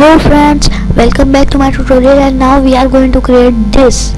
hello friends welcome back to my tutorial and now we are going to create this.